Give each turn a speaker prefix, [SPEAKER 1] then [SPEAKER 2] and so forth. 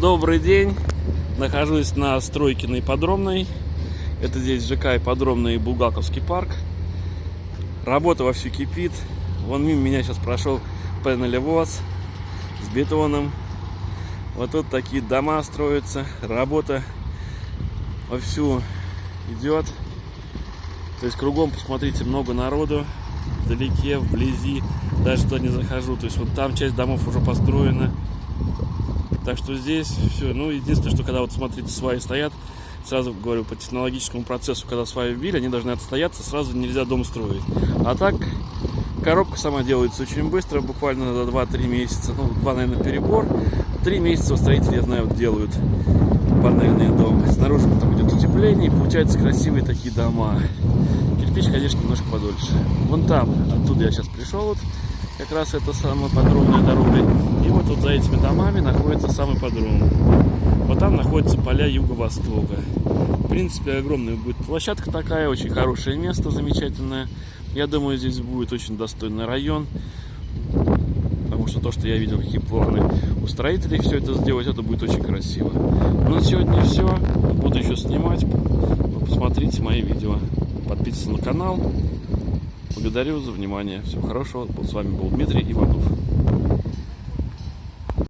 [SPEAKER 1] Добрый день. Нахожусь на стройке на Ипподромной. Это здесь ЖК Ипподромный и Булгаковский парк. Работа вовсю кипит. Вон мимо меня сейчас прошел пенелевоз с бетоном. Вот тут такие дома строятся. Работа вовсю идет. То есть кругом, посмотрите, много народу. Вдалеке, вблизи. Даже туда не захожу. То есть вот там часть домов уже построена. Так что здесь все. Ну, единственное, что когда вот смотрите, сваи стоят, сразу говорю, по технологическому процессу, когда сваи вбили, они должны отстояться, сразу нельзя дом строить. А так, коробка сама делается очень быстро, буквально за 2-3 месяца. Ну, 2, наверное, перебор. 3 месяца строители, я знаю, вот делают панельный дом. Снаружи потом идет утепление, и получаются красивые такие дома. Кирпич, конечно, немножко подольше. Вон там, оттуда я сейчас пришел, вот как раз это самая подробная дорога. И вот тут за этими домами находится самый подром. Вот там находятся поля юго-востока. В принципе, огромная будет площадка такая, очень хорошее место, замечательное. Я думаю, здесь будет очень достойный район. Потому что то, что я видел, какие планы у строителей все это сделать, это будет очень красиво. Ну, на сегодня все. Буду еще снимать. Посмотрите мои видео. Подписывайтесь на канал. Благодарю за внимание. Всего хорошего. С вами был Дмитрий Иванов.